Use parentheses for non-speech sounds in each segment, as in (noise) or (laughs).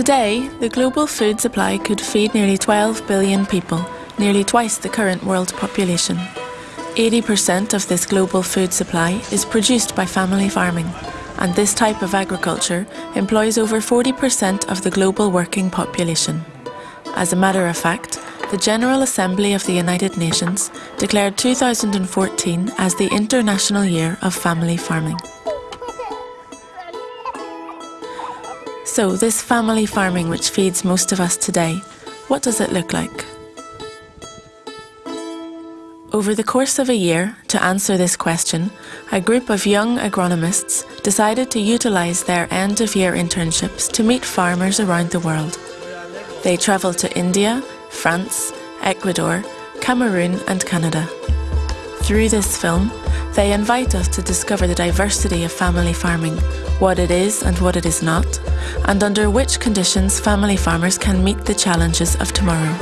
Today, the global food supply could feed nearly 12 billion people, nearly twice the current world population. 80% of this global food supply is produced by family farming, and this type of agriculture employs over 40% of the global working population. As a matter of fact, the General Assembly of the United Nations declared 2014 as the International Year of Family Farming. So, this family farming which feeds most of us today, what does it look like? Over the course of a year, to answer this question, a group of young agronomists decided to utilise their end of year internships to meet farmers around the world. They travelled to India, France, Ecuador, Cameroon, and Canada. Through this film, they invite us to discover the diversity of family farming, what it is and what it is not, and under which conditions family farmers can meet the challenges of tomorrow.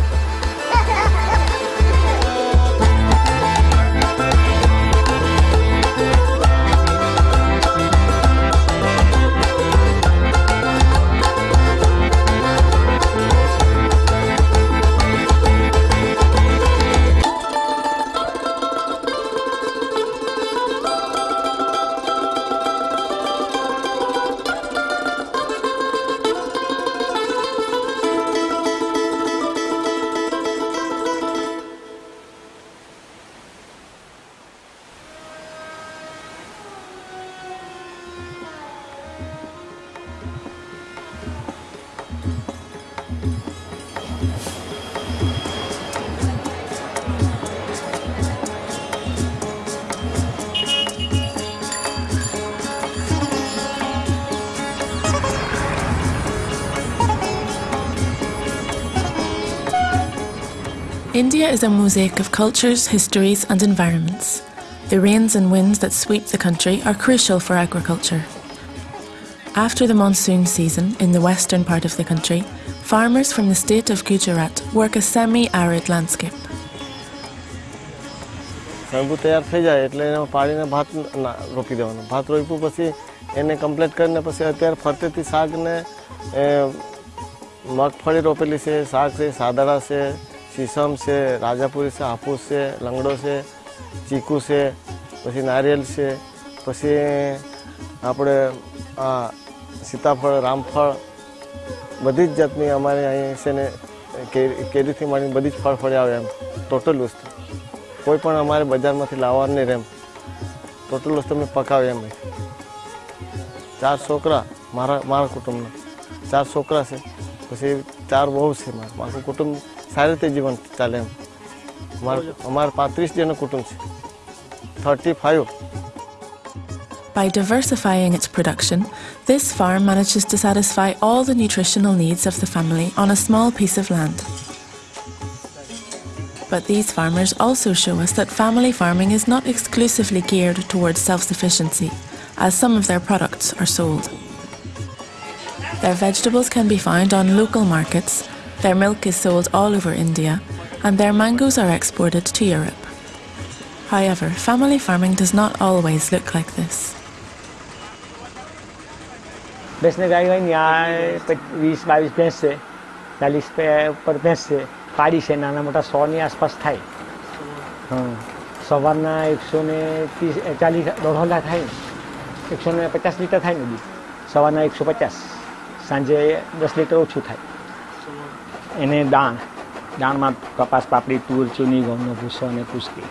India is a mosaic of cultures, histories, and environments. The rains and winds that sweep the country are crucial for agriculture. After the monsoon season in the western part of the country, farmers from the state of Gujarat work a semi arid landscape. સણબુ તૈયાર થઈ જાય એટલે એને પાડીને ભાત રોપી દેવાનું ભાત રોપ્યું પછી એને કમ્પ્લીટ કરીને પછી અત્યારે ફરતેથી શાકને મગફળી રોપેલી છે શાક છે સાદડા છે સીસમ છે, રાજાપુરી છે હાફૂસ છે, લંગડો છે, ચીકુ છે, પછી નારિયેલ છે, પછી આપણે, આ, સીતાફળ, રામફળ, બધી જ જાતની અમારે અહીં છે ને કેરીથી માંડીને બધી જ ફળ ફળી આવે એમ ટોટલ વસ્તુ. કોઈ પણ અમારે બજારમાંથી લાવવાનું નહીં રેમ. ટોટલ વસ્તુ અમે પકાવે એમ. ચાર છોકરા, મારા મારા કુટુંબના. ચાર છોકરા છે, પછી ચાર બહુ છે મારા. મારું કુટુંબ સારી રીતે જીવન ચાલે એમ અમારે પાંત્રીસ જણનું કુટુંબ છે thirty five By diversifying its production, this farm manages to satisfy all the nutritional needs of the family on a small piece of land. But these farmers also show us that family farming is not exclusively geared towards self sufficiency, as some of their products are sold. Their vegetables can be found on local markets, their milk is sold all over India, and their mangoes are exported to Europe. However, family farming does not always look like this. ભેંસને ગાય હોય ને આ વીસ બાવીસ ભેંસ છે ચાલીસ ઉપર ભેંસ છે પાડી છે નાના મોટા સોની આસપાસ થાય સવારના એકસો ને ત્રીસ ચાલીસ દોઢ લાખ થાય એકસો ને પચાસ લીટર થાય ને બી સવારના એકસો પચાસ સાંજે દસ લીટર ઓછું થાય એને દાણ દાણમાં કપાસ પાપડી તુર ચૂની ઘઉંનો ભૂસો અને કુસ્તી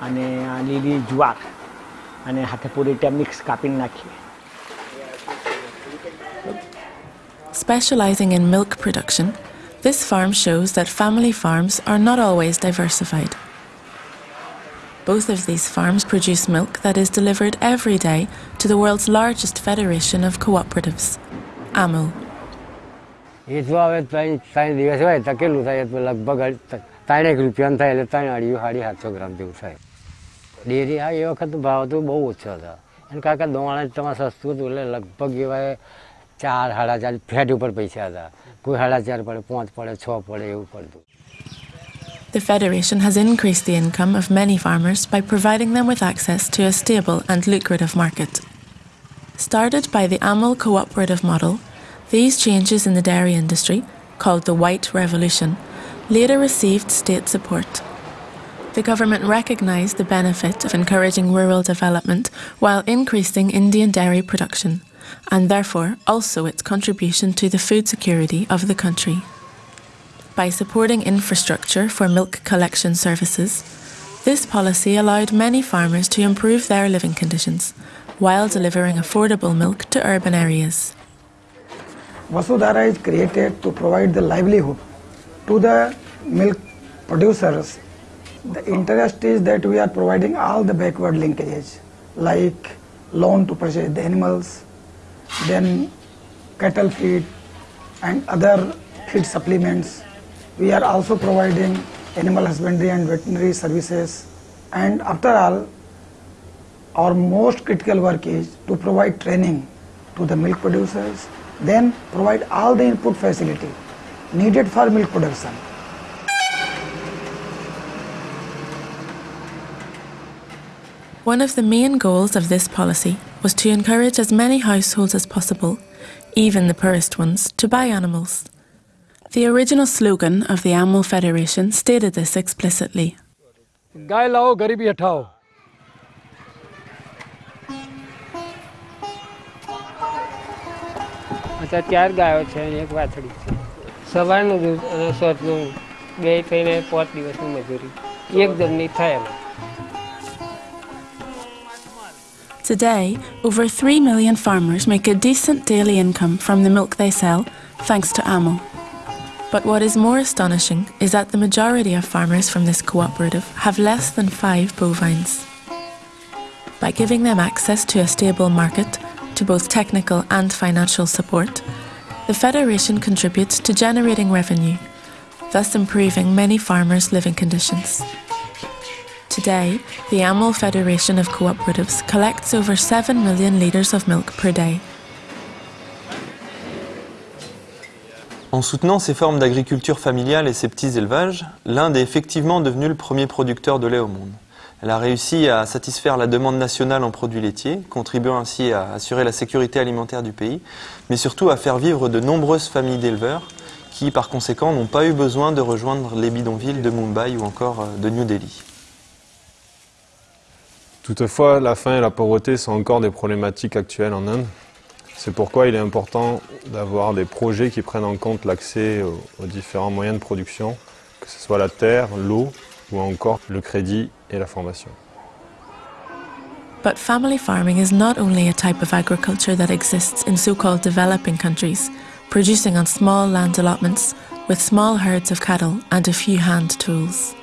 અને આ લીલી જુવાર અને હાથે પૂરી રીતે મિક્સ કાપીને નાખીએ Specializing in milk production, this farm shows that family farms are not always diversified. Both of these farms produce milk that is delivered every day to the world's largest federation of cooperatives, AMUL. The Federation has increased the income of many farmers by providing them with access to a stable and lucrative market. Started by the AMUL cooperative model, these changes in the dairy industry, called the White Revolution, later received state support. The government recognised the benefit of encouraging rural development while increasing Indian dairy production, and therefore also its contribution to the food security of the country. By supporting infrastructure for milk collection services, this policy allowed many farmers to improve their living conditions while delivering affordable milk to urban areas. Vasudhara is created to provide the livelihood to the milk producers. The interest is that we are providing all the backward linkages like loan to purchase the animals, then cattle feed and other feed supplements. We are also providing animal husbandry and veterinary services and after all our most critical work is to provide training to the milk producers then provide all the input facility needed for milk production. One of the main goals of this policy was to encourage as many households as possible, even the poorest ones, to buy animals. The original slogan of the AMUL Federation stated this explicitly. ચાર ગાયો છે અને એક વાછડી છે સવારનું બે થઈને પાંચ દિવસની મજૂરી એકદમની થાય Today, over 3 million farmers make a decent daily income from the milk they sell, thanks to AMUL. But what is more astonishing is that the majority of farmers from this cooperative have less than five bovines. By giving them access to a stable market, to both technical and financial support, the Federation contributes to generating revenue, thus improving many farmers' living conditions. Today, the AMUL Federation of Cooperatives collects over 7 million litres of milk per day. En soutenant ces formes d'agriculture familiale et ces petits élevages, l'Inde est effectivement devenue le premier producteur de lait au monde. Elle a réussi à satisfaire la demande nationale en produits laitiers, contribuant ainsi à assurer la sécurité alimentaire du pays, mais surtout à faire vivre de nombreuses familles d'éleveurs qui, par conséquent, n'ont pas eu besoin de rejoindre les bidonvilles de Mumbai ou encore euh, de New Delhi. Toutefois, la faim et la pauvreté sont encore des problématiques actuelles en Inde. C'est pourquoi il est important d'avoir des projets qui prennent en compte l'accès aux, aux différents moyens de production, que ce soit la terre, l'eau ou encore le crédit et la formation. But family farming is not only a type of agriculture that exists in so called developing countries, producing on small land allotments with small herds of cattle and a few hand tools.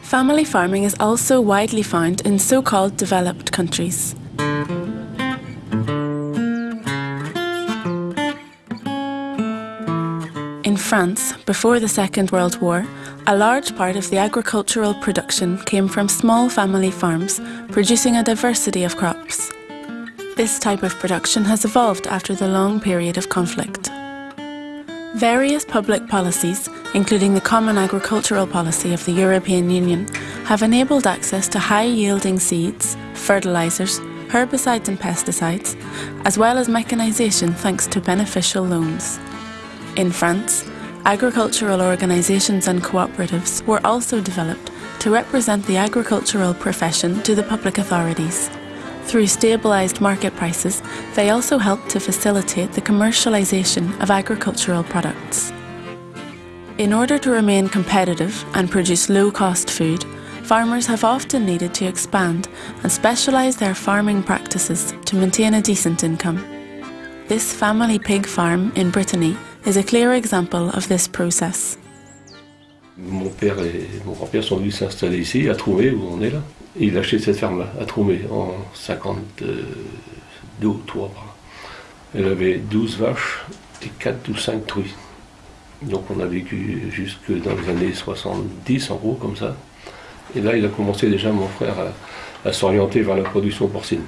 Family farming is also widely found in so called developed countries. In France, before the Second World War, a large part of the agricultural production came from small family farms producing a diversity of crops. This type of production has evolved after the long period of conflict. Various public policies, including the Common Agricultural Policy of the European Union, have enabled access to high yielding seeds, fertilisers, herbicides and pesticides, as well as mechanisation thanks to beneficial loans. In France, agricultural organisations and cooperatives were also developed to represent the agricultural profession to the public authorities. Through stabilised market prices, they also helped to facilitate the commercialisation of agricultural products. In order to remain competitive and produce low cost food, farmers have often needed to expand and specialise their farming practices to maintain a decent income. This family pig farm in Brittany is a clear example of this process. Mon père et mon grand-père sont venus s'installer ici, à Troumé, où on est là. Il a acheté cette ferme-là, à Troumé, en 52 ou 3. Elle avait 12 vaches et 4 ou 5 truies. Donc on a vécu jusque dans les années 70, en gros, comme ça. Et là, il a commencé déjà, mon frère, à s'orienter vers la production porcine.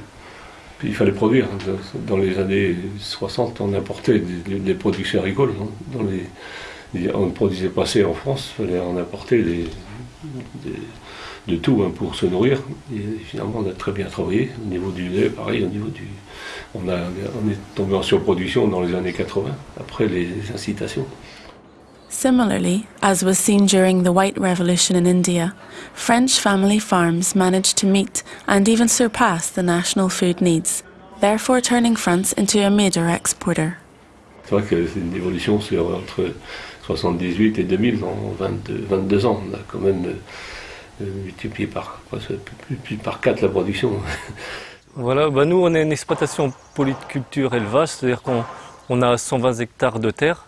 Il fallait produire. Dans les années 60, on importait des, productions agricoles. hein. On ne produisait pas assez en France, il fallait en importer de tout hein, pour se nourrir. Et finalement, on a très bien travaillé. Au niveau du lait, pareil, au niveau du. On est tombé en surproduction dans les années 80, après les incitations. Similarly, as was seen during the White Revolution in India, French family farms managed to meet and even surpass the national food needs, therefore turning France into a major exporter. C'est vrai que c'est une évolution sur entre 78 et 2000, en 22, 22 ans. On a quand même euh, multiplié par, plus, plus par 4 la production. (laughs) Voilà, bah nous on est une exploitation polyculture élevage, c'est-à-dire qu'on on a 120 hectares de terre.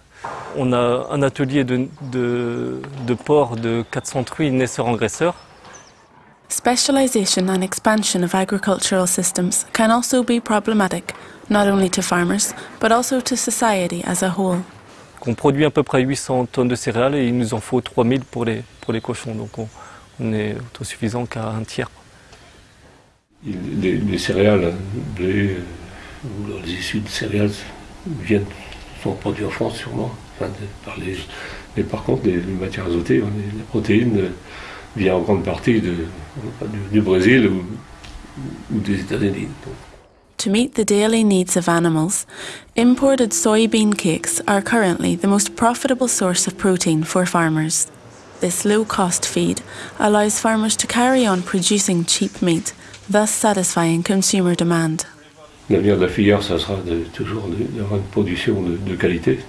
On a un atelier de, de, de porc de 400 truies naisseurs-engraisseurs. Specialisation and expansion of agricultural systems can also be problematic, not only to farmers, but also to society as a whole. On produit à peu près 800 tonnes de céréales et il nous en faut 3000 pour les, pour les cochons. Donc on, on est autosuffisant qu'à un tiers. Les, les céréales, blé, euh, ou les issues de céréales viennent, sont produits en France sûrement, enfin, de- par les, mais par contre les, les matières azotées, hein, les, les protéines euh, viennent en grande partie de, du, du Brésil ou, ou des États-Unis. To meet the daily needs of animals, imported soybean cakes are currently the most profitable source of protein for farmers. This low cost feed allows farmers to carry on producing cheap meat, thus satisfying consumer demand. L'avenir de la filière, ça sera toujours d'avoir une production de, qualité,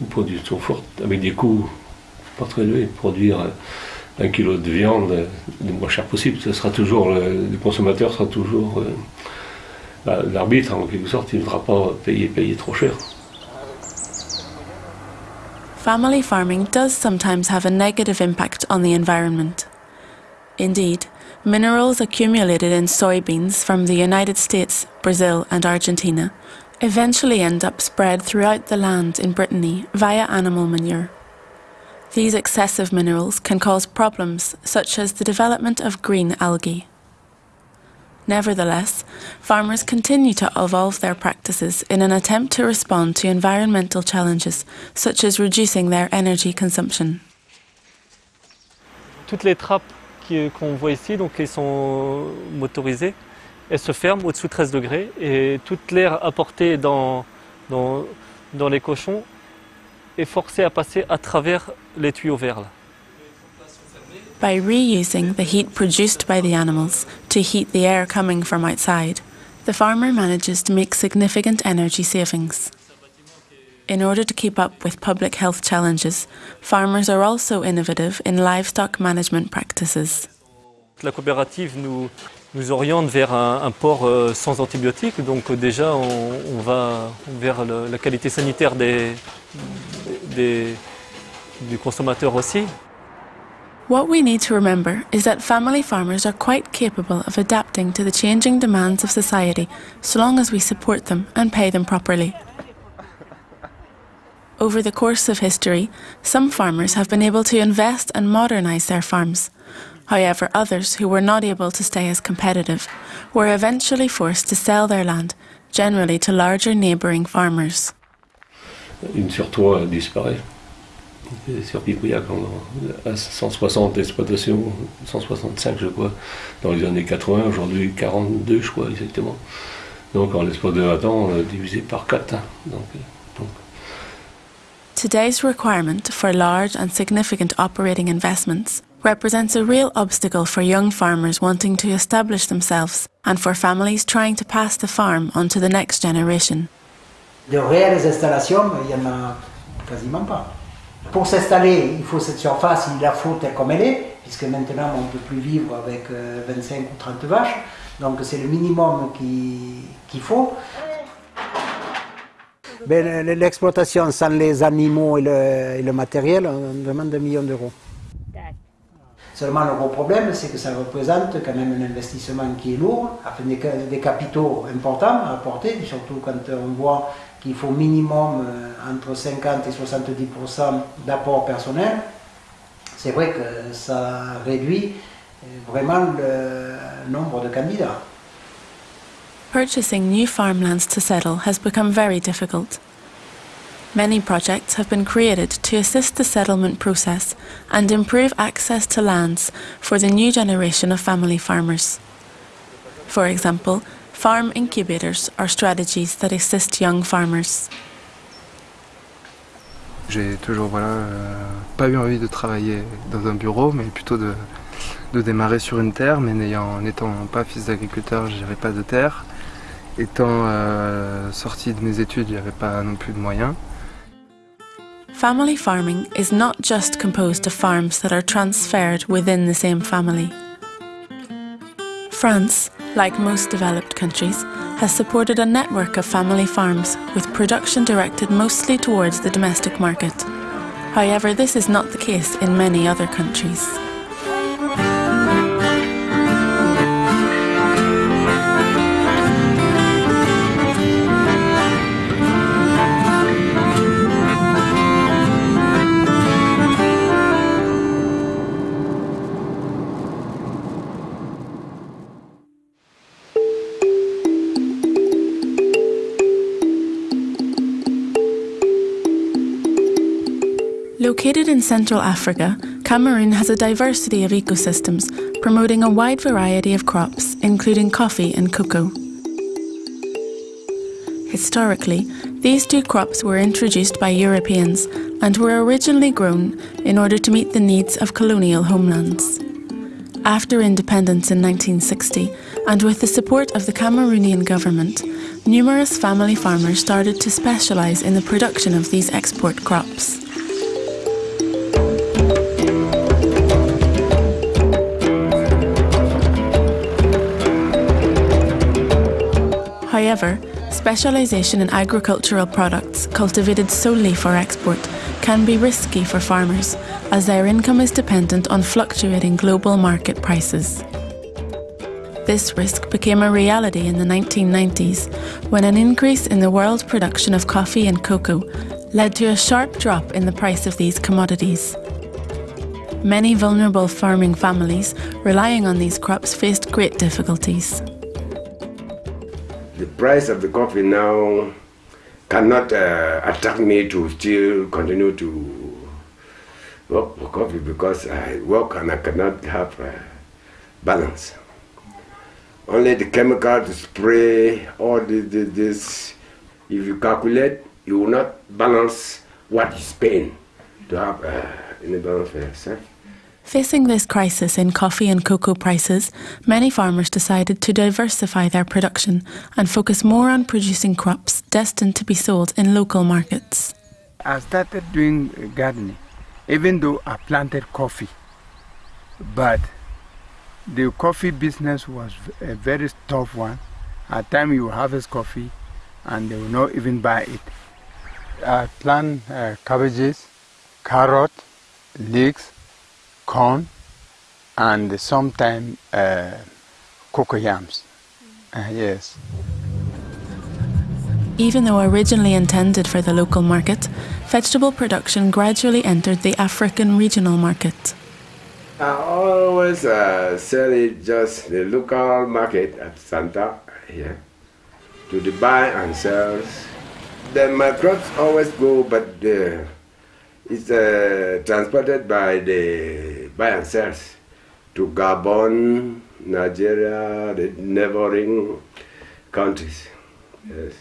une production forte, avec des coûts pas très élevés. Produire un kilo de viande le moins cher possible, ça sera toujours, le, consommateur sera toujours euh, la- l'arbitre en quelque sorte, il ne voudra pas payer, payer trop cher. Family farming does sometimes have a negative impact on the environment. Indeed, minerals accumulated in soybeans from the United States, Brazil, and Argentina eventually end up spread throughout the land in Brittany via animal manure. These excessive minerals can cause problems such as the development of green algae. Nevertheless, farmers continue to evolve their practices in an attempt to respond to environmental challenges, such as reducing their energy consumption. Toutes les trappes qu'on voit ici, donc elles sont motorisées, elles se ferment au-dessous de 13 degrés et toute l'air apporté dans, dans, dans les cochons est forcé à passer à travers les tuyaux verts. Là. By reusing the heat produced by the animals to heat the air coming from outside, the farmer manages to make significant energy savings. In order to keep up with public health challenges, farmers are also innovative in livestock management practices. La coopérative nous, nous oriente vers un, un porc euh, sans antibiotiques, donc euh, déjà on, on va vers le- la qualité sanitaire des, des- du consommateur aussi. What we need to remember is that family farmers are quite capable of adapting to the changing demands of society so long as we support them and pay them properly. Over the course of history, some farmers have been able to invest and modernise their farms. However, others who were not able to stay as competitive were eventually forced to sell their land, generally to larger neighbouring farmers. Une sur trois disparaît. Sur Pipouillac, on a 160 exploitations, 165 je crois, dans les années 80, aujourd'hui 42 je crois exactement. Donc en l'espace de 20 ans, on a divisé par 4. Donc, euh, Today's requirement for large and significant operating investments represents a real obstacle for young farmers wanting to establish themselves and for families trying to pass the farm on to the next generation. De réelles installations, il n'y en a quasiment pas. Pour s'installer, il faut cette surface, il la faut telle comme elle est, puisque maintenant on ne peut plus vivre avec euh, 25 ou 30 vaches. Donc c'est le minimum qui- qu'il faut. Ben, L'exploitation sans les animaux et le, matériel, on demande 2 millions d'euros. Seulement le gros problème, c'est que ça représente quand même un investissement qui est lourd, des, des capitaux importants à apporter, surtout quand on voit qu'il faut minimum euh, entre 50 et 70% d'apport personnel. C'est vrai que ça réduit euh, vraiment le nombre de candidats. Purchasing new farmlands to settle has become very difficult. Many projects have been created to assist the settlement process and improve access to lands for the new generation of family farmers. For example, farm incubators are strategies that assist young farmers. J'ai toujours voilà, euh, pas eu envie de travailler dans un bureau, mais plutôt de, de démarrer sur une terre, mais n'ayant, n'étant pas fils d'agriculteur, j'avais pas de terre. Étant euh, sorti de mes études, pas non plus de moyens. Family farming is not just composed of farms that are transferred within the same family. France, like most developed countries, has supported a network of family farms with production directed mostly towards the domestic market. However, this is not the case in many other countries. Located in Central Africa, Cameroon has a diversity of ecosystems, promoting a wide variety of crops, including coffee and cocoa. Historically, these two crops were introduced by Europeans and were originally grown in order to meet the needs of colonial homelands. After independence in 1960, and with the support of the Cameroonian government, numerous family farmers started to specialise in the production of these export crops. However, specialisation in agricultural products cultivated solely for export can be risky for farmers as their income is dependent on fluctuating global market prices. This risk became a reality in the 1990s when an increase in the world production of coffee and cocoa led to a sharp drop in the price of these commodities. Many vulnerable farming families relying on these crops faced great difficulties. The price of the coffee now cannot uh, attract me to still continue to work for coffee because I work and I cannot have uh, balance. Only the chemical to spray, all this, if you calculate, you will not balance what you spend to have uh, any balance for yourself. Facing this crisis in coffee and cocoa prices, many farmers decided to diversify their production and focus more on producing crops destined to be sold in local markets. I started doing gardening, even though I planted coffee. But the coffee business was a very tough one. At times you harvest coffee and they will not even buy it. I plant uh, cabbages, carrot, leeks, corn, and sometimes uh, cocoyams. Uh, yes. Even though originally intended for the local market, vegetable production gradually entered the African regional market. I always uh, sell it just the local market at Santa here to the buy and sells. Then my crops always go, but uh, it's uh, transported by the buy and sells to Gabon, Nigeria, the neighboring countries. Yes.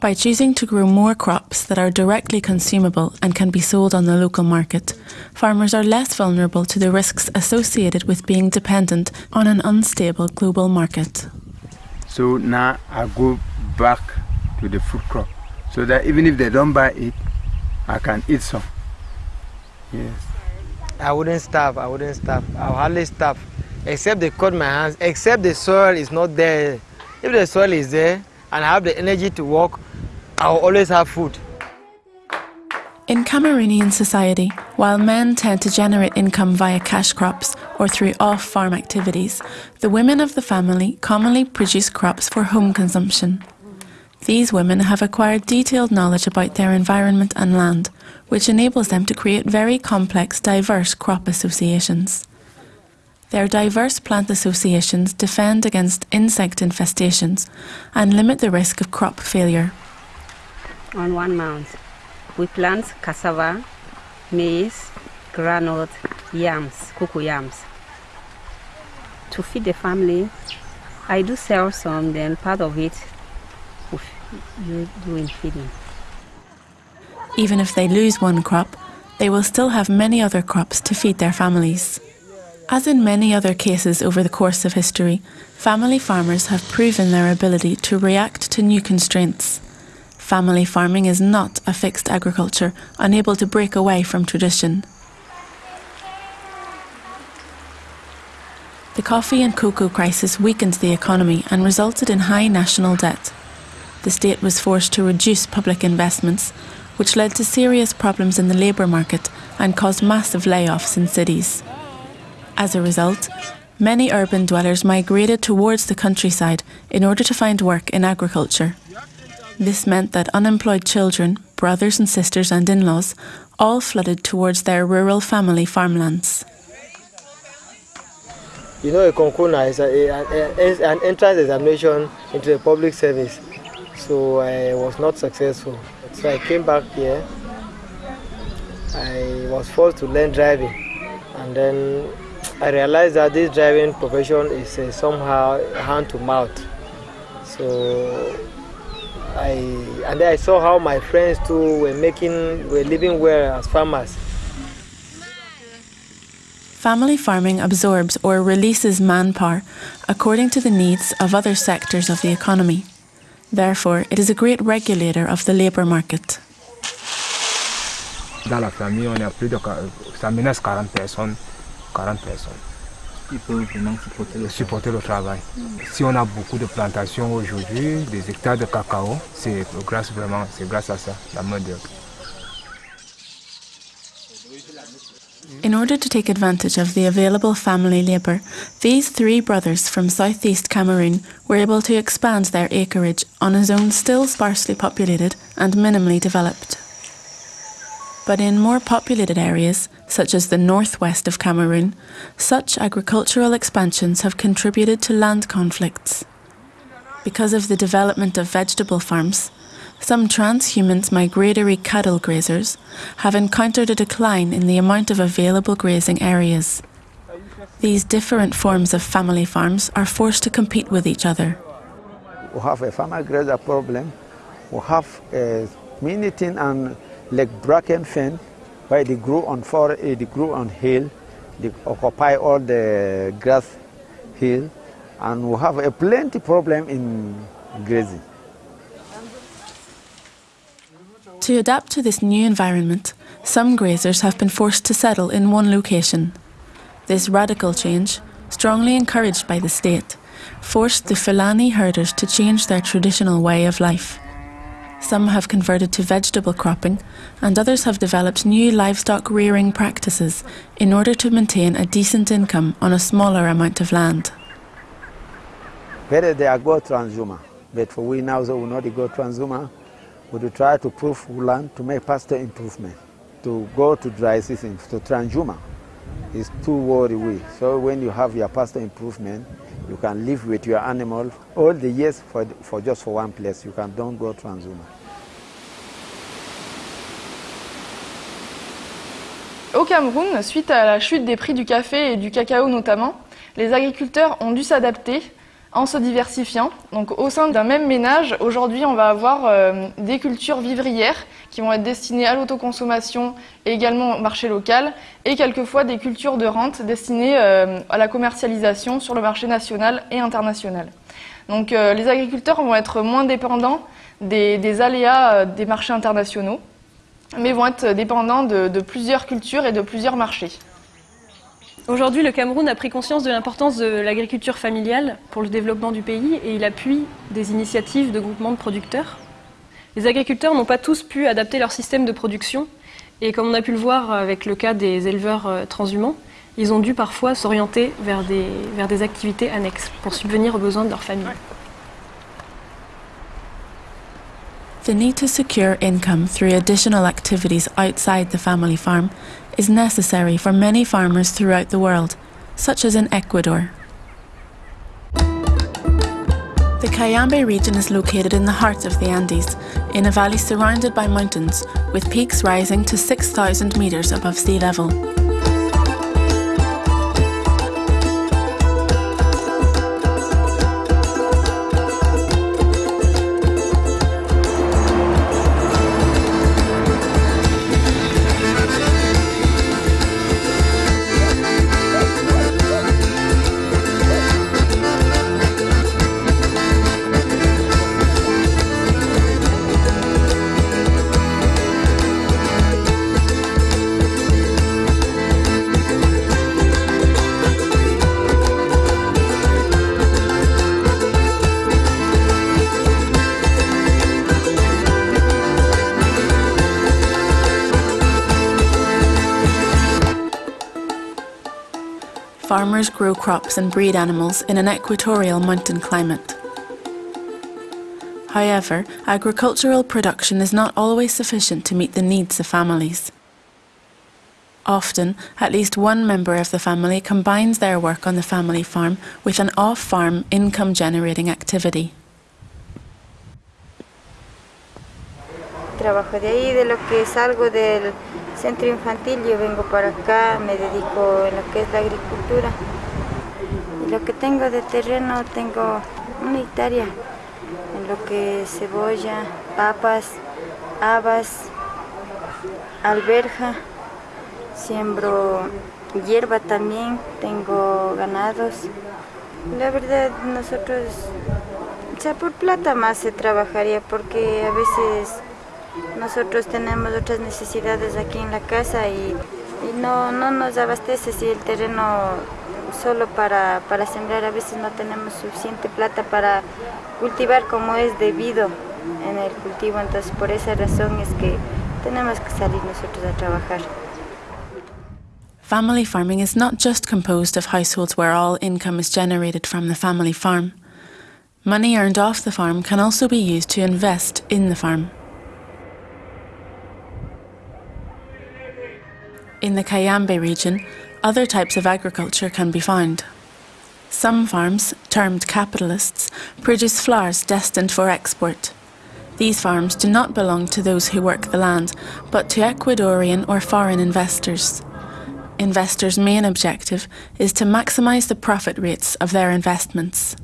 By choosing to grow more crops that are directly consumable and can be sold on the local market, farmers are less vulnerable to the risks associated with being dependent on an unstable global market. So now I go back to the food crop so that even if they don't buy it, I can eat some. Yes. I wouldn't starve, I wouldn't starve. I'll hardly starve. Except they cut my hands, except the soil is not there. If the soil is there and I have the energy to work, I'll always have food. In Cameroonian society, while men tend to generate income via cash crops or through off farm activities, the women of the family commonly produce crops for home consumption. These women have acquired detailed knowledge about their environment and land, which enables them to create very complex, diverse crop associations. Their diverse plant associations defend against insect infestations and limit the risk of crop failure. on one mound. We plant cassava, maize, granite, yams, cocoa yams. To feed the family, I do sell some, then part of it you do in feeding. Even if they lose one crop, they will still have many other crops to feed their families. As in many other cases over the course of history, family farmers have proven their ability to react to new constraints. Family farming is not a fixed agriculture, unable to break away from tradition. The coffee and cocoa crisis weakened the economy and resulted in high national debt. The state was forced to reduce public investments, which led to serious problems in the labour market and caused massive layoffs in cities. As a result, many urban dwellers migrated towards the countryside in order to find work in agriculture. This meant that unemployed children, brothers and sisters, and in laws all flooded towards their rural family farmlands. You know, a concours is a, a, an entrance examination into the public service, so I was not successful. So I came back here. I was forced to learn driving, and then I realized that this driving profession is uh, somehow hand to mouth. So I and then I saw how my friends too were making were living well as farmers. Family farming absorbs or releases manpower according to the needs of other sectors of the economy. Therefore, it is a great regulator of the labour market. Dans la famille, on a plus de ça menace 40 personnes 40 personnes. Ils peuvent vraiment supporter le, supporter le travail. Si on a beaucoup de plantations aujourd'hui, des hectares de cacao, c'est grâce vraiment, c'est grâce à ça, la main d'œuvre. In order to take advantage of the available family labour, these three brothers from southeast Cameroon were able to expand their acreage on a zone still sparsely populated and minimally developed. But in more populated areas, such as the northwest of Cameroon, such agricultural expansions have contributed to land conflicts. Because of the development of vegetable farms, some transhumant migratory cattle grazers have encountered a decline in the amount of available grazing areas. These different forms of family farms are forced to compete with each other. We have a farmer grazer problem. We have a minuting and like bracken fen, where they grow on forest, eh, they grow on hill, they occupy all the grass hill, and we have a plenty problem in grazing. To adapt to this new environment, some grazers have been forced to settle in one location. This radical change, strongly encouraged by the state, forced the Fulani herders to change their traditional way of life. Some have converted to vegetable cropping, and others have developed new livestock rearing practices in order to maintain a decent income on a smaller amount of land. Better they go transhumance, but for we now, so we not go transhumance, will try to prove land to make pasture improvement, to go to dry season, to transhumance. It's too worry we. So when you have your pasture improvement, you can live with your animal all the years for, for just for one place. You can don't go transhumance. Au Cameroun, suite à la chute des prix du café et du cacao notamment, les agriculteurs ont dû s'adapter en se diversifiant. Donc au sein d'un même ménage, aujourd'hui on va avoir euh, des cultures vivrières qui vont être destinées à l'autoconsommation et également au marché local, et quelquefois des cultures de rente destinées euh, à la commercialisation sur le marché national et international. Donc euh, les agriculteurs vont être moins dépendants des, aléas des marchés internationaux, mais vont être dépendants de plusieurs cultures et de plusieurs marchés. Aujourd'hui, le Cameroun a pris conscience de l'importance de l'agriculture familiale pour le développement du pays et il appuie des initiatives de groupements de producteurs. Les agriculteurs n'ont pas tous pu adapter leur système de production et comme on a pu le voir avec le cas des éleveurs transhumants, ils ont dû parfois s'orienter vers des, vers des activités annexes pour subvenir aux besoins de leur famille. The need to secure income through additional activities outside the family farm is necessary for many farmers throughout the world, such as in Ecuador. The Cayambe region is located in the heart of the Andes, in a valley surrounded by mountains, with peaks rising to 6,000 metres above sea level. Farmers grow crops and breed animals in an equatorial mountain climate. However, agricultural production is not always sufficient to meet the needs of families. Often, at least one member of the family combines their work on the family farm with an off-farm income-generating activity. Trabajo de ahí, de lo que salgo del centro infantil, yo vengo para acá, me dedico en lo que es la agricultura. Y lo que tengo de terreno, tengo una hectárea en lo que es cebolla, papas, habas, alberja, siembro hierba también, tengo ganados. La verdad nosotros, o sea, por plata más se trabajaría porque a veces nosotros tenemos otras necesidades aquí en la casa y, no, nos abastece si el terreno solo para, para sembrar a veces no tenemos suficiente plata para cultivar como es debido en el cultivo, entonces por esa razón es que tenemos que salir nosotros a trabajar. Family farming is not just composed of households where all income is generated from the family farm. Money earned off the farm can also be used to invest in the farm. In the Cayambe region, other types of agriculture can be found. Some farms, termed capitalists, produce flowers destined for export. These farms do not belong to those who work the land, but to Ecuadorian or foreign investors. Investors' main objective is to maximise the profit rates of their investments.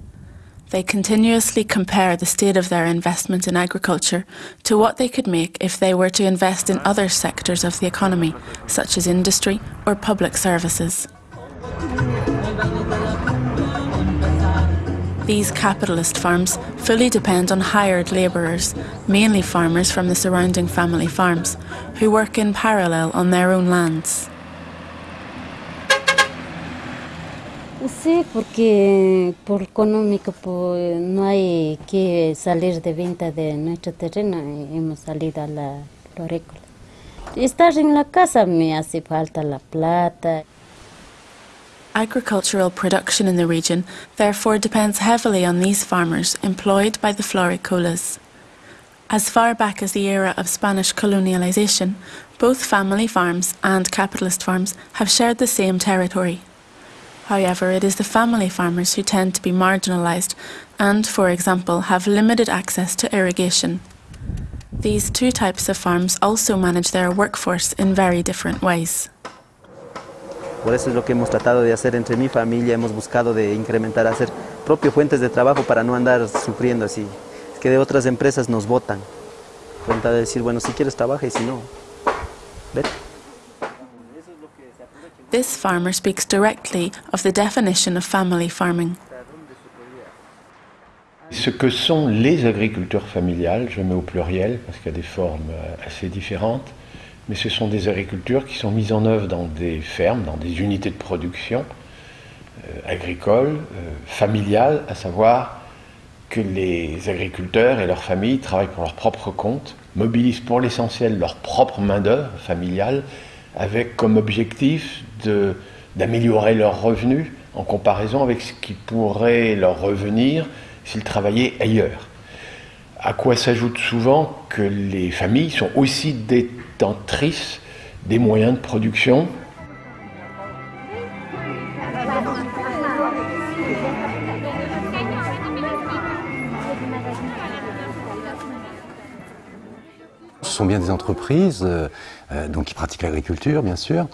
They continuously compare the state of their investment in agriculture to what they could make if they were to invest in other sectors of the economy, such as industry or public services. These capitalist farms fully depend on hired labourers, mainly farmers from the surrounding family farms, who work in parallel on their own lands. Sí, porque por económico pues, no hay que salir de venta de nuestro terreno, hemos salido a la. Estar en la casa me hace falta la plata. Agricultural production in the region therefore depends heavily on these farmers employed by the floricolas. As far back as the era of Spanish colonialization, both family farms and capitalist farms have shared the same territory. However, it is the family farmers who tend to be marginalised and, for example, have limited access to irrigation. These two types of farms also manage their workforce in very different ways. Por eso es lo que hemos tratado de hacer entre mi familia, hemos buscado de incrementar, hacer propios fuentes de trabajo para no andar sufriendo así. Es que de otras empresas nos votan. Cuenta de decir, bueno, si quieres trabaja y si no, vete. This farmer speaks directly of the definition of family farming. Ce que sont les agriculteurs familiales, je mets au pluriel parce qu'il y a des formes assez différentes, mais ce sont des agricultures qui sont mises en œuvre dans des fermes, dans des unités de production euh, agricoles, euh, familiales, à savoir que les agriculteurs et leurs familles travaillent pour leur propre compte, mobilisent pour l'essentiel leur propre main-d'œuvre familiale, avec comme objectif d'améliorer leurs revenus en comparaison avec ce qui pourrait leur revenir s'ils travaillaient ailleurs. À quoi s'ajoute souvent que les familles sont aussi détentrices des moyens de production. Ce sont bien des entreprises donc qui pratiquent l'agriculture, bien sûr,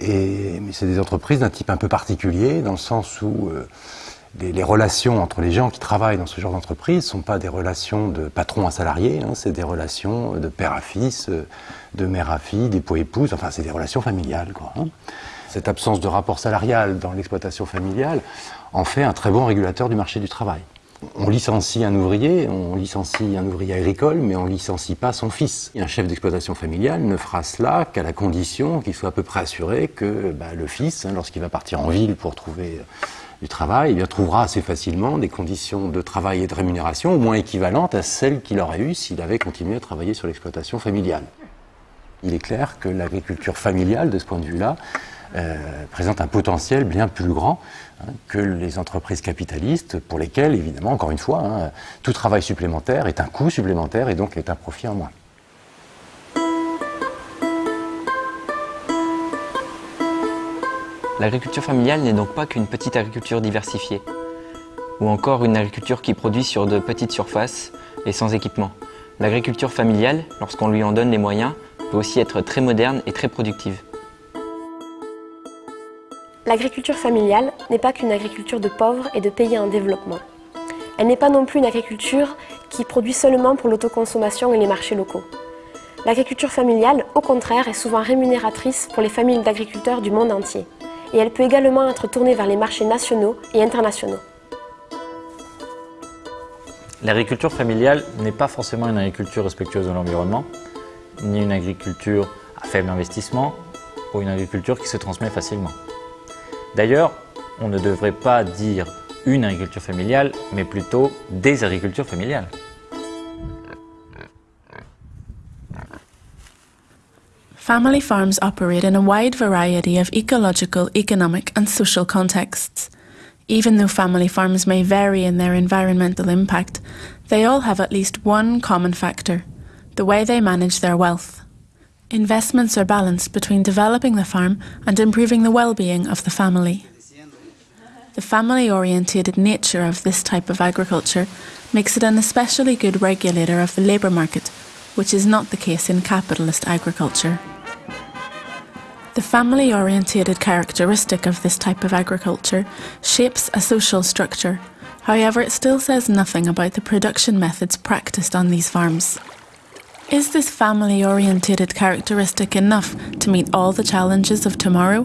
et, mais c'est des entreprises d'un type un peu particulier, dans le sens où les, relations entre les gens qui travaillent dans ce genre d'entreprise ne sont pas des relations de patron à salarié, hein, c'est des relations de père à fils, de mère à fille, d'époux-épouse, enfin c'est des relations familiales. Hein. Cette absence de rapport salarial dans l'exploitation familiale en fait un très bon régulateur du marché du travail. On licencie un ouvrier, on licencie un ouvrier agricole, mais on licencie pas son fils. un chef d'exploitation familiale ne fera cela qu'à la condition qu'il soit à peu près assuré que bah, le fils, hein, lorsqu'il va partir en ville pour trouver du travail, il trouvera assez facilement des conditions de travail et de rémunération au moins équivalentes à celles qu'il aurait eues s'il avait continué à travailler sur l'exploitation familiale. Il est clair que l'agriculture familiale, de ce point de vue-là, euh, présente un potentiel bien plus grand hein, que les entreprises capitalistes, pour lesquelles, évidemment, encore une fois, hein, tout travail supplémentaire est un coût supplémentaire et donc est un profit en moins. L'agriculture familiale n'est donc pas qu'une petite agriculture diversifiée, ou encore une agriculture qui produit sur de petites surfaces et sans équipement. L'agriculture familiale, lorsqu'on lui en donne les moyens, peut aussi être très moderne et très productive. L'agriculture familiale n'est pas qu'une agriculture de pauvres et de pays en développement. Elle n'est pas non plus une agriculture qui produit seulement pour l'autoconsommation et les marchés locaux. L'agriculture familiale, au contraire, est souvent rémunératrice pour les familles d'agriculteurs du monde entier et elle peut également être tournée vers les marchés nationaux et internationaux. L'agriculture familiale n'est pas forcément une agriculture respectueuse de l'environnement, ni une agriculture à faible investissement, ou une agriculture qui se transmet facilement. D'ailleurs, on ne devrait pas dire une agriculture familiale, mais plutôt des agricultures familiales. Family farms operate in a wide variety of ecological, economic, and social contexts. Even though family farms may vary in their environmental impact, they all have at least one common factor the way they manage their wealth. Investments are balanced between developing the farm and improving the well being of the family. The family-oriented nature of this type of agriculture makes it an especially good regulator of the labour market, which is not the case in capitalist agriculture. The family-oriented characteristic of this type of agriculture shapes a social structure. However, it still says nothing about the production methods practiced on these farms. Is this family-oriented characteristic enough to meet all the challenges of tomorrow?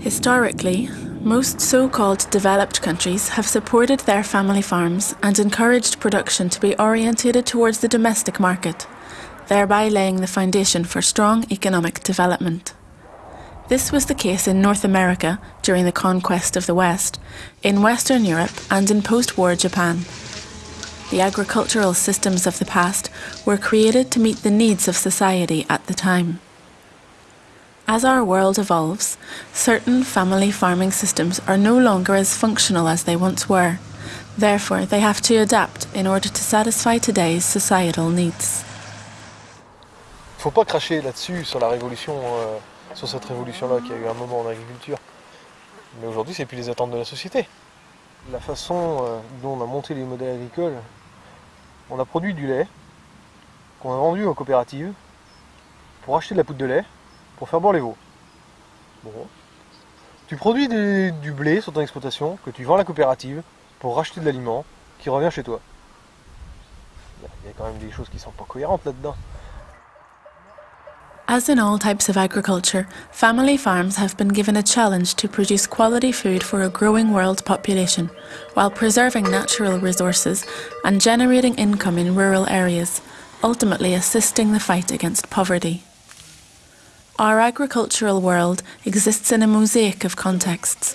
Historically, most so called developed countries have supported their family farms and encouraged production to be orientated towards the domestic market thereby laying the foundation for strong economic development. This was the case in North America during the conquest of the West, in Western Europe, and in post war Japan. The agricultural systems of the past were created to meet the needs of society at the time. As our world evolves, certain family farming systems are no longer as functional as they once were. Therefore, they have to adapt in order to satisfy today's societal needs. faut pas cracher là-dessus, sur la révolution, euh, sur cette révolution-là qui a eu un moment en agriculture. Mais aujourd'hui, c'est plus les attentes de la société. La façon euh, dont on a monté les modèles agricoles, on a produit du lait qu'on a vendu aux coopératives pour acheter de la poudre de lait pour faire boire les veaux. Bon. Tu produis du blé sur ton exploitation que tu vends à la coopérative pour racheter de l'aliment qui revient chez toi. Il y a quand même des choses qui sont pas cohérentes là-dedans. As in all types of agriculture, family farms have been given a challenge to produce quality food for a growing world population, while preserving natural resources and generating income in rural areas, ultimately assisting the fight against poverty. Our agricultural world exists in a mosaic of contexts.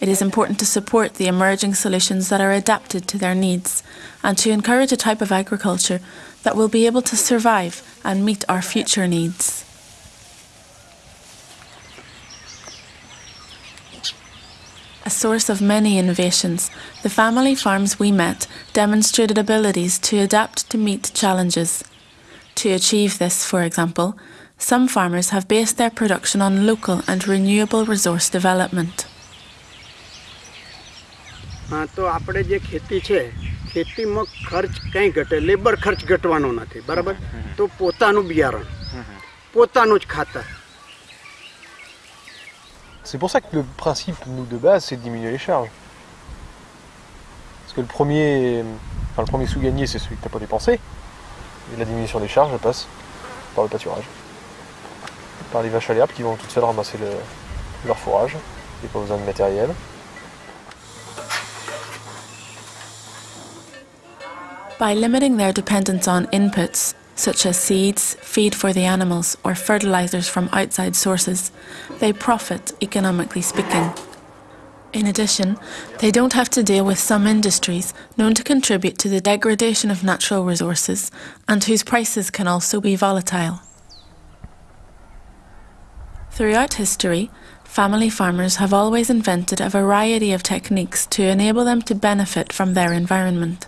It is important to support the emerging solutions that are adapted to their needs and to encourage a type of agriculture that will be able to survive and meet our future needs. A source of many innovations, the family farms we met demonstrated abilities to adapt to meet challenges. To achieve this, for example, some farmers have based their production on local and renewable resource development. તો આપણે જે ખેતી છે ખેતીમાં ખર્ચ કંઈ ઘટે labour ખર્ચ ઘટવાનો નથી બરાબર તો પોતાનું બિયારણ પોતાનું જ ખાતર C'est pour ça que le principe, nous, de base, c'est de diminuer les charges. Parce que le premier, enfin, le premier sous-gagné, c'est celui que tu n'as pas dépensé. Et la diminution des charges, elle passe par le pâturage. Par les vaches l'herbe qui vont toutes seules ramasser le, leur fourrage. A pas besoin de matériel. By limiting their dependence on inputs, such as seeds, feed for the animals, or fertilizers from outside sources, they profit, economically speaking. In addition, they don't have to deal with some industries known to contribute to the degradation of natural resources and whose prices can also be volatile. Throughout history, family farmers have always invented a variety of techniques to enable them to benefit from their environment.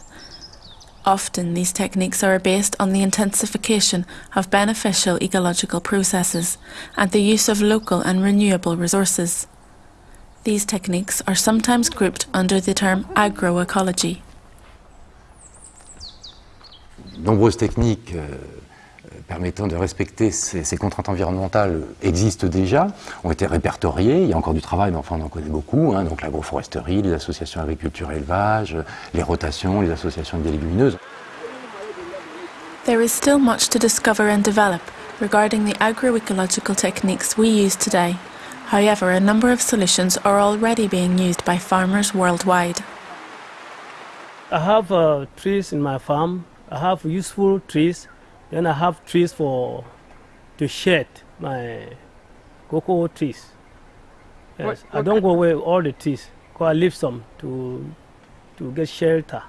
Often, these techniques are based on the intensification of beneficial ecological processes and the use of local and renewable resources. These techniques are sometimes grouped under the term agroecology. Nombreuses techniques euh, permettant de respecter ces, ces, contraintes environnementales existent déjà, ont été répertoriées. Il y a encore du travail, mais enfin on en connaît beaucoup. Hein, donc l'agroforesterie, les associations agriculture et élevage, les rotations, les associations des légumineuses. There is still much to discover and develop regarding the agroecological techniques we use today. However, a number of solutions are already being used by farmers worldwide. I have uh, trees in my farm. I have useful trees then I have trees for to shed my cocoa trees. Yes, What- I don't go away all the trees. Cause I leave some to to get shelter.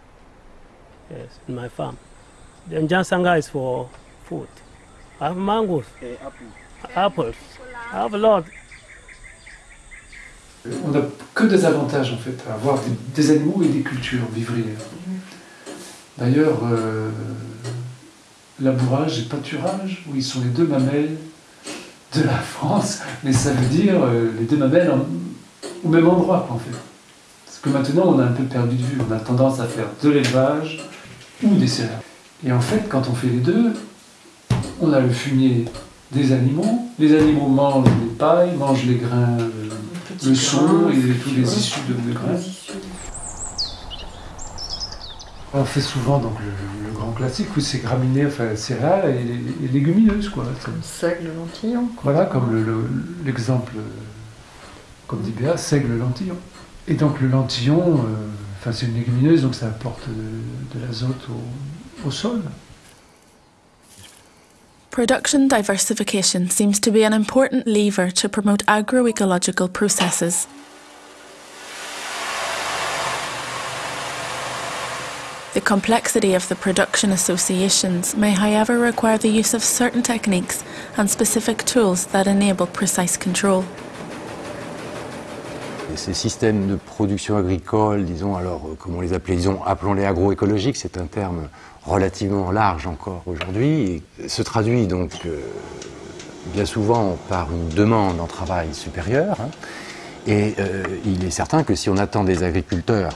Yes, in my farm. Then Jansanga is for food. I have mangoes, apples. I have a lot. On n'a que des avantages en fait à avoir des, des animaux et des cultures vivrières. D'ailleurs, euh, labourage et pâturage, oui, sont les deux mamelles de la France, mais ça veut dire euh, les deux mamelles en- au même endroit en fait. Parce que maintenant on a un peu perdu de vue, on a tendance à faire de l'élevage ou des céréales. Et en fait, quand on fait les deux, on a le fumier des animaux, les animaux mangent les pailles, mangent les grains, euh, le son et tous les issues de, de grains. On fait souvent donc le, le grand classique, où c'est graminées, enfin céréales et, et légumineuses quoi. Seigle, lentillon. Voilà, comme le- le- l'exemple, euh, comme dit Béa, seigle lentillon. Et donc le lentillon, euh, enfin c'est une légumineuse, donc ça apporte de, de l'azote au, au sol. Production diversification seems to be an important lever to promote agroecological processes. The complexity of the production associations may, however, require the use of certain techniques and specific tools that enable precise control. Ces systèmes de production agricole, disons, alors, euh, comment les appeler, disons, appelons-les agroécologiques, c'est un terme relativement large encore aujourd'hui, se traduit donc euh, bien souvent par une demande en travail supérieure. hein. et euh, il est certain que si on attend des agriculteurs,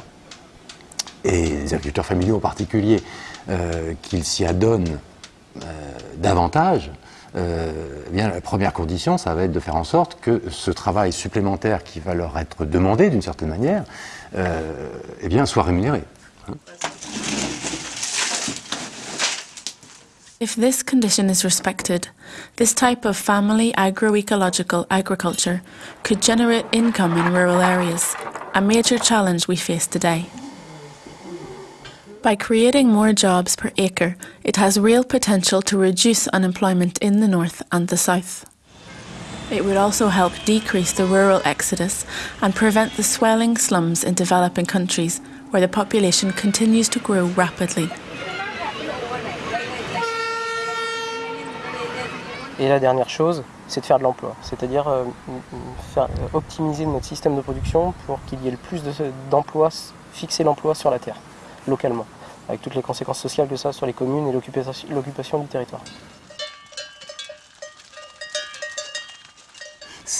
et des agriculteurs familiaux en particulier, euh, qu'ils s'y adonnent euh, davantage, euh, eh bien, la première condition, ça va être de faire en sorte que ce travail supplémentaire qui va leur être demandé d'une certaine manière, euh, eh bien, soit rémunéré. hein. If this condition is respected, this type of family agroecological agriculture could generate income in rural areas, a major challenge we face today. By creating more jobs per acre, it has real potential to reduce unemployment in the north and the south. It would also help decrease the rural exodus and prevent the swelling slums in developing countries where the population continues to grow rapidly. Et la dernière chose, c'est de faire de l'emploi, c'est-à-dire euh, euh, optimiser notre système de production pour qu'il y ait le plus de- d'emplois, fixer l'emploi sur la terre, localement, avec toutes les conséquences sociales que ça sur les communes et l'occupation du territoire.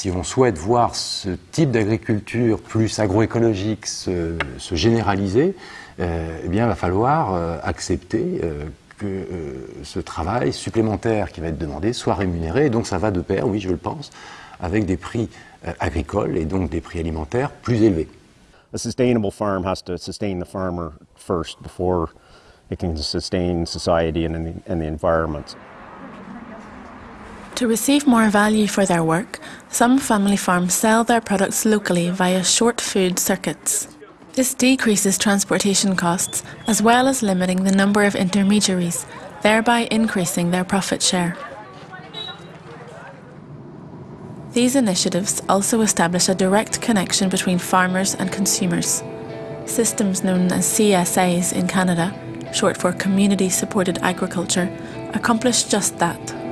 si on souhaite voir ce type d'agriculture plus agroécologique se, se généraliser, euh, eh bien, il va falloir euh, accepter euh, que ce travail supplémentaire qui va être demandé soit rémunéré. Et donc, ça va de pair, oui, je le pense, avec des prix agricoles et donc des prix alimentaires plus élevés. A sustainable farm has to sustain the farmer first before it can sustain society and the, and the environment. To receive more value for their work, some family farms sell their products locally via short food circuits. This decreases transportation costs as well as limiting the number of intermediaries, thereby increasing their profit share. These initiatives also establish a direct connection between farmers and consumers. Systems known as CSAs in Canada, short for Community Supported Agriculture, accomplish just that.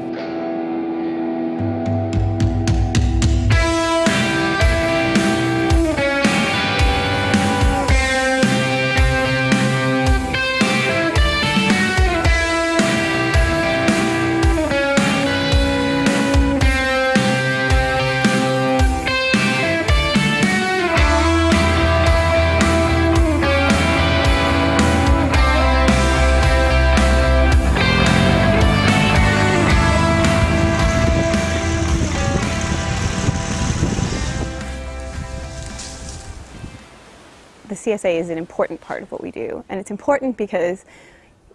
CSA is an important part of what we do. And it's important because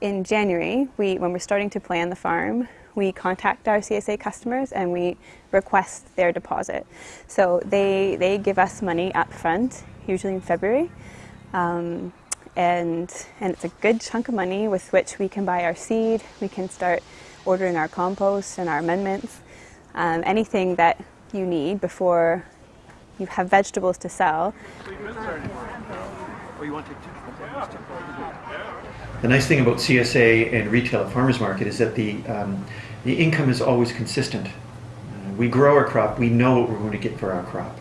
in January, we, when we're starting to plan the farm, we contact our CSA customers and we request their deposit. So they, they give us money up front, usually in February. Um, and, and it's a good chunk of money with which we can buy our seed, we can start ordering our compost and our amendments, um, anything that you need before you have vegetables to sell. The nice thing about CSA and retail at farmers market is that the um, the income is always consistent. Uh, we grow our crop, we know what we're going to get for our crop.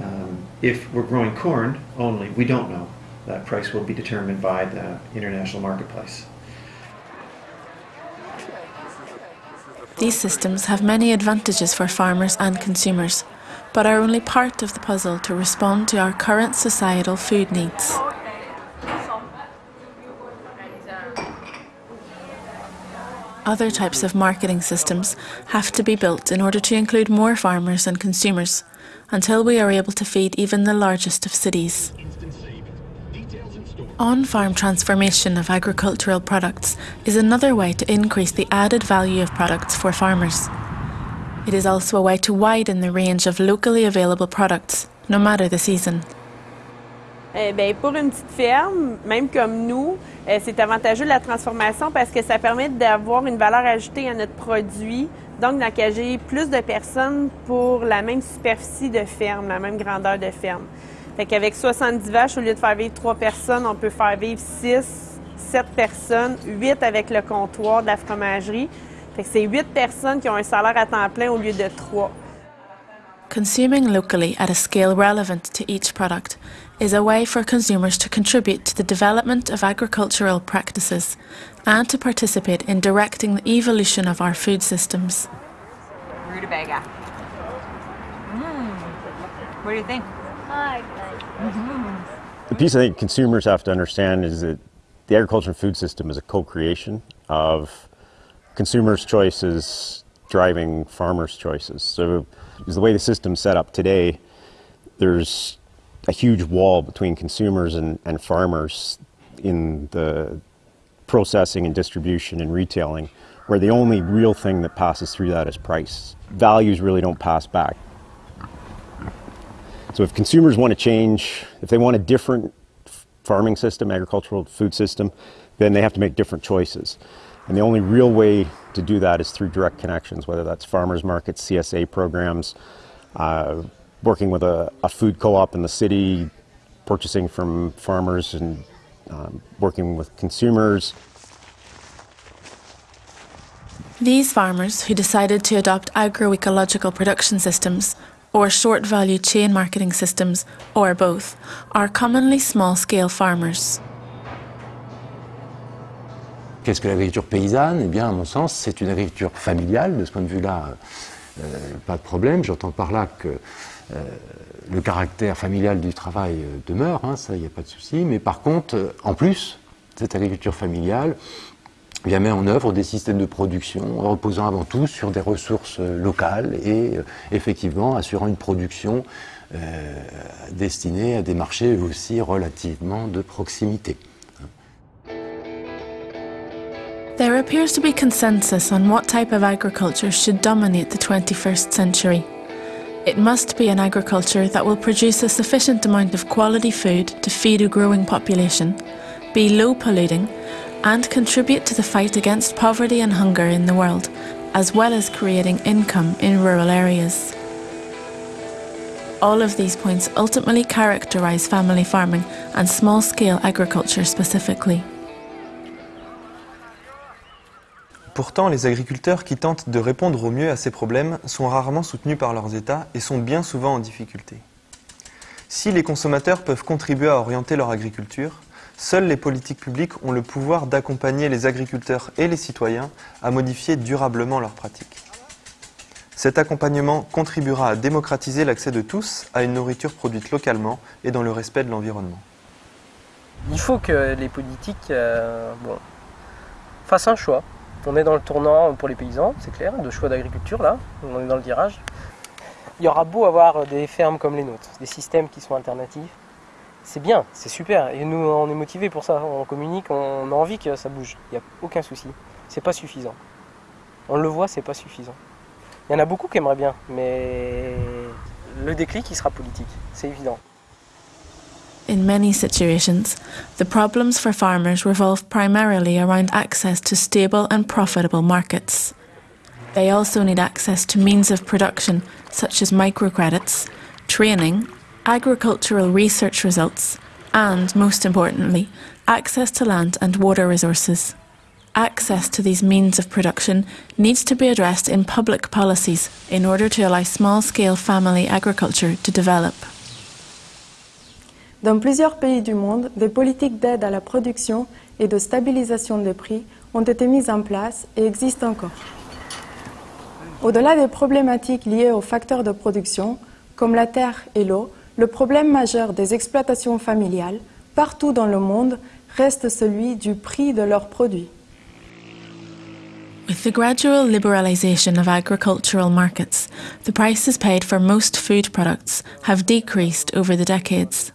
Um, if we're growing corn only, we don't know. That price will be determined by the international marketplace. These systems have many advantages for farmers and consumers, but are only part of the puzzle to respond to our current societal food needs. Other types of marketing systems have to be built in order to include more farmers and consumers, until we are able to feed even the largest of cities. On farm transformation of agricultural products is another way to increase the added value of products for farmers. It is also a way to widen the range of locally available products, no matter the season. Eh ben, pour une petite ferme, même comme nous, eh, c'est avantageux la transformation parce que ça permet d'avoir une valeur ajoutée à notre produit, donc d'engager plus de personnes pour la même superficie de ferme, la même grandeur de ferme. Fait qu'avec 70 vaches, au lieu de faire vivre 3 personnes, on peut faire vivre 6, 7 personnes, 8 avec le comptoir de la fromagerie. Fait que c'est 8 personnes qui ont un salaire à temps plein au lieu de 3. Consuming locally at a scale relevant to each product is a way for consumers to contribute to the development of agricultural practices and to participate in directing the evolution of our food systems. Rutabaga. Mm. What do you think? The piece I think consumers have to understand is that the agriculture and food system is a co-creation of consumers' choices driving farmers' choices. So, is the way the system's set up today, there's a huge wall between consumers and, and farmers in the processing and distribution and retailing, where the only real thing that passes through that is price. Values really don't pass back. So if consumers want to change, if they want a different farming system, agricultural food system, then they have to make different choices. And the only real way to do that is through direct connections, whether that's farmers markets, CSA programs, uh, working with a, a food co-op in the city, purchasing from farmers and um, working with consumers. These farmers who decided to adopt agroecological production systems or short value chain marketing systems, or both, are commonly small scale farmers. Qu'est-ce que l'agriculture paysanne? Eh bien, à mon sens, c'est une agriculture familiale. De ce point de vue-là, pas de problème. J'entends par là que le caractère familial du travail demeure, hein, ça, il n'y a pas de souci. Mais par contre, en plus, cette agriculture familiale mettre en œuvre des systèmes de production reposant avant tout sur des ressources locales et effectivement assurant une production euh, destinée à des marchés aussi relativement de proximité. There appears to be consensus on what type of agriculture should dominate the 21st century. It must be an agriculture that will produce a sufficient amount of quality food to feed a growing population, be low polluting, and contribute to the fight against poverty and hunger in the world, as well as creating income in rural areas. All of these points ultimately characterise family farming and small-scale agriculture specifically. Pourtant, les agriculteurs qui tentent de répondre au mieux à ces problèmes sont rarement soutenus par leurs États et sont bien souvent en difficulté. Si les consommateurs peuvent contribuer à orienter leur agriculture, seules les politiques publiques ont le pouvoir d'accompagner les agriculteurs et les citoyens à modifier durablement leurs pratiques. Cet accompagnement contribuera à démocratiser l'accès de tous à une nourriture produite localement et dans le respect de l'environnement. Il faut que les politiques euh, fassent un choix. On est dans le tournant pour les paysans, c'est clair, de choix d'agriculture là, on est dans le virage. Il y aura beau avoir des fermes comme les nôtres, des systèmes qui sont alternatifs, c'est bien, c'est super, et nous on est motivés pour ça, on communique, on a envie que ça bouge, il n'y a aucun souci. C'est pas suffisant. On le voit, c'est pas suffisant. Il y en a beaucoup qui aimeraient bien, mais le déclic, il sera politique, c'est évident. In many situations, the problems for farmers revolve primarily around access to stable and profitable markets. They also need access to means of production such as microcredits, training, agricultural research results, and, most importantly, access to land and water resources. Access to these means of production needs to be addressed in public policies in order to allow small-scale family agriculture to develop. Dans plusieurs pays du monde, des politiques d'aide à la production et de stabilisation des prix ont été mises en place et existent encore. Au-delà des problématiques liées aux facteurs de production, comme la terre et l'eau, le problème majeur des exploitations familiales, partout dans le monde, reste celui du prix de leurs produits. With the gradual liberalisation of agricultural markets, the prices paid for most food products have decreased over the decades.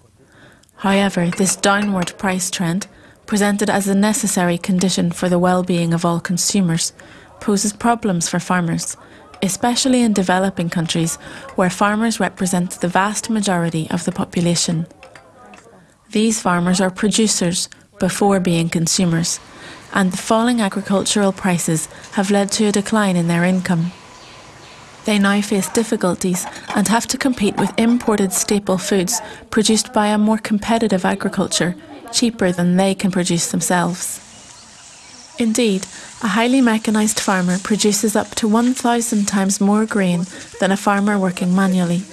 However, this downward price trend, presented as a necessary condition for the well-being of all consumers, poses problems for farmers, especially in developing countries where farmers represent the vast majority of the population. These farmers are producers before being consumers, and the falling agricultural prices have led to a decline in their income. They now face difficulties and have to compete with imported staple foods produced by a more competitive agriculture, cheaper than they can produce themselves. Indeed, a highly mechanised farmer produces up to 1,000 times more grain than a farmer working manually.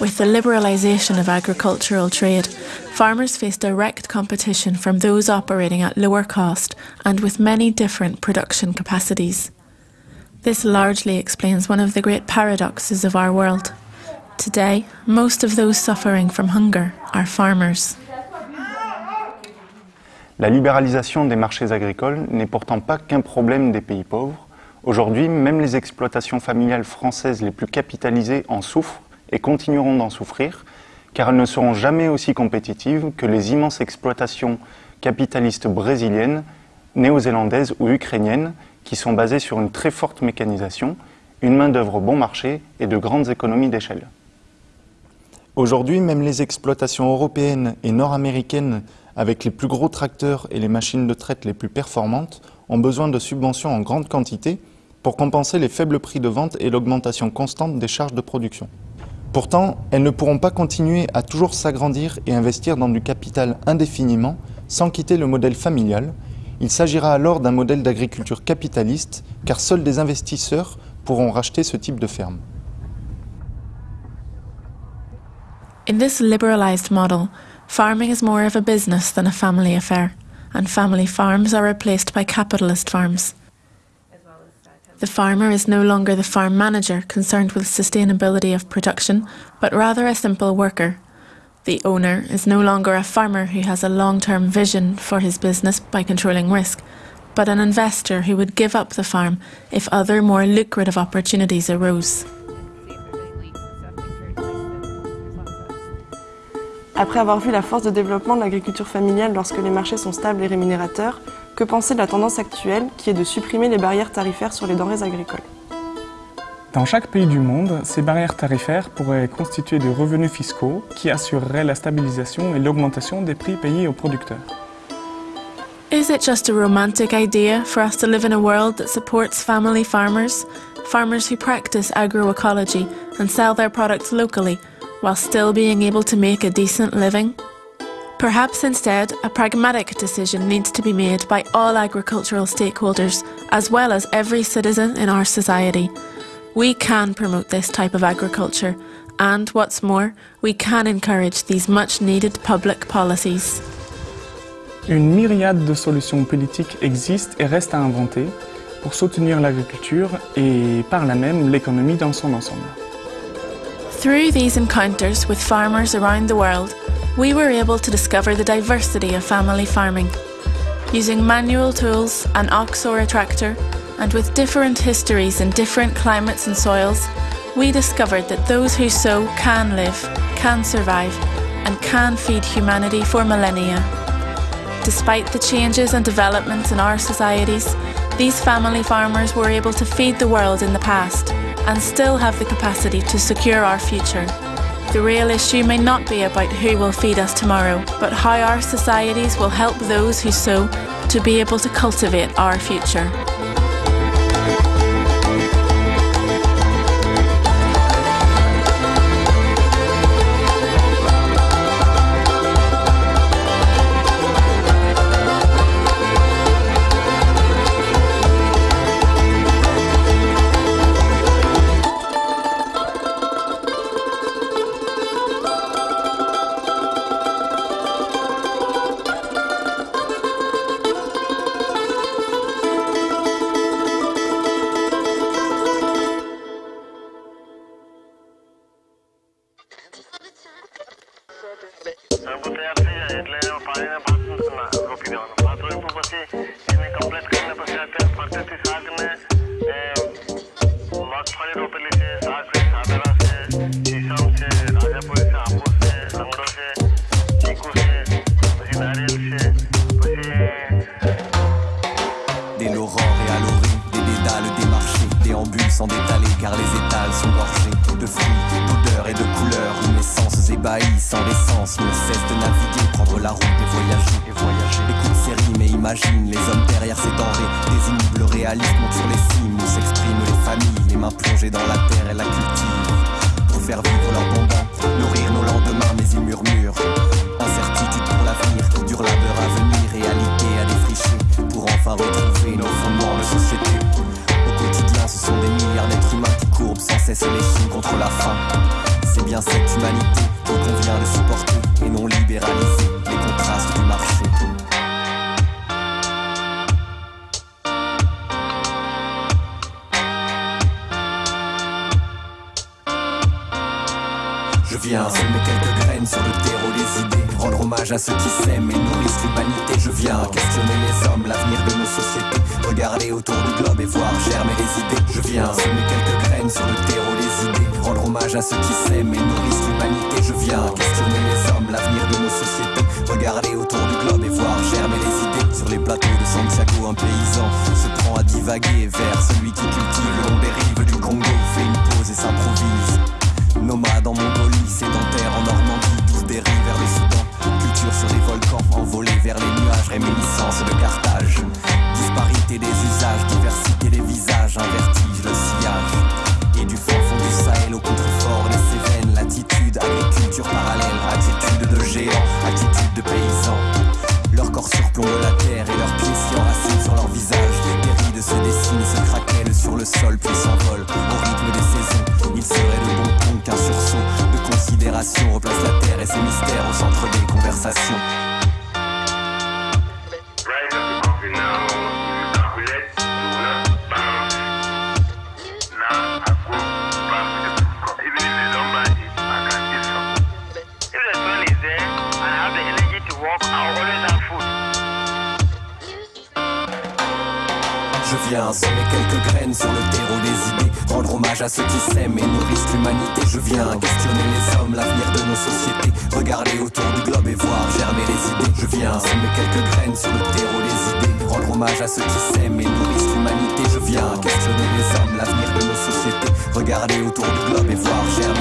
With the liberalisation of agricultural trade, farmers face direct competition from those operating at lower cost and with many different production capacities. This largely explains one of the great paradoxes of our world. Today, most of those suffering from hunger are farmers. La libéralisation des marchés agricoles n'est pourtant pas qu'un problème des pays pauvres. Aujourd'hui, même les exploitations familiales françaises les plus capitalisées en souffrent et continueront d'en souffrir, car elles ne seront jamais aussi compétitives que les immenses exploitations capitalistes brésiliennes, néo-zélandaises ou ukrainiennes, qui sont basées sur une très forte mécanisation, une main-d'œuvre bon marché et de grandes économies d'échelle. Aujourd'hui, même les exploitations européennes et nord-américaines, avec les plus gros tracteurs et les machines de traite les plus performantes, ont besoin de subventions en grande quantité pour compenser les faibles prix de vente et l'augmentation constante des charges de production. Pourtant, elles ne pourront pas continuer à toujours s'agrandir et investir dans du capital indéfiniment sans quitter le modèle familial. Il s'agira alors d'un modèle d'agriculture capitaliste car seuls des investisseurs pourront racheter ce type de ferme. In this liberalised model, farming is more of a business than a family affair, and family farms are replaced by capitalist farms. The farmer is no longer the farm manager concerned with sustainability of production, but rather a simple worker. The owner is no longer a farmer who has a long term vision for his business by controlling risk, but an investor who would give up the farm if other more lucrative opportunities arose. Après avoir vu la force de développement de l'agriculture familiale lorsque les marchés sont stables et rémunérateurs, que penser de la tendance actuelle qui est de supprimer les barrières tarifaires sur les denrées agricoles? Dans chaque pays du monde, ces barrières tarifaires pourraient constituer des revenus fiscaux qui assureraient la stabilisation et l'augmentation des prix payés aux producteurs. Is it just a romantic idea for us to live in a world that supports family farmers? Farmers who practice agroecology and sell their products locally while still being able to make a decent living? Perhaps instead, a pragmatic decision needs to be made by all agricultural stakeholders, as well as every citizen in our society. We can promote this type of agriculture, and what's more, we can encourage these much needed public policies. Une myriade de solutions politiques existent et restent à inventer pour soutenir l'agriculture et par là même l'économie dans son ensemble. Through these encounters with farmers around the world, we were able to discover the diversity of family farming. Using manual tools, an ox or a tractor, and with different histories in different climates and soils, we discovered that those who sow can live, can survive, and can feed humanity for millennia. Despite the changes and developments in our societies, these family farmers were able to feed the world in the past and still have the capacity to secure our future. The real issue may not be about who will feed us tomorrow, but how our societies will help those who sow to be able to cultivate our future. et à l'orée, des dédales, des marchés, déambulent sans détaler car les étals sont gorgés de fruits, d'odeurs et de couleurs, une essence ébahie sans l'essence, ne cesse de naviguer, prendre la route et voyager, et voyager. Écoute ces rimes et imagine les hommes derrière ces denrées, des immeubles réalistes montent sur les cimes, où s'expriment les familles, les mains plongées dans la terre et la cultivent pour faire vivre leur bonbon, nourrir nos lendemains, mais ils murmurent. c'est les signes contre la faim. C'est bien cette humanité qu'il convient de supporter et non libéraliser les contrastes du marché. Je viens semer quelques graines sur le terreau des idées rendre hommage à ceux qui s'aiment et nourrissent l'humanité. Je viens questionner les hommes, l'avenir de nos sociétés. Regarder autour du globe et voir germer les idées. Je viens semer quelques graines sur le terreau des idées. Rendre hommage à ceux qui s'aiment et nourrissent l'humanité. Je viens questionner les hommes, l'avenir de nos sociétés. Regarder autour du globe et voir germer les idées. Sur les plateaux de Santiago, un paysan se prend à divaguer vers celui qui cultive le long des rives du Congo. Fait une pause et s'improvise. Nomade en Mongolie, c'est dans s'envoler vers les nuages, réminiscence de Carthage. Disparité des usages, regarder autour du globe et voir germer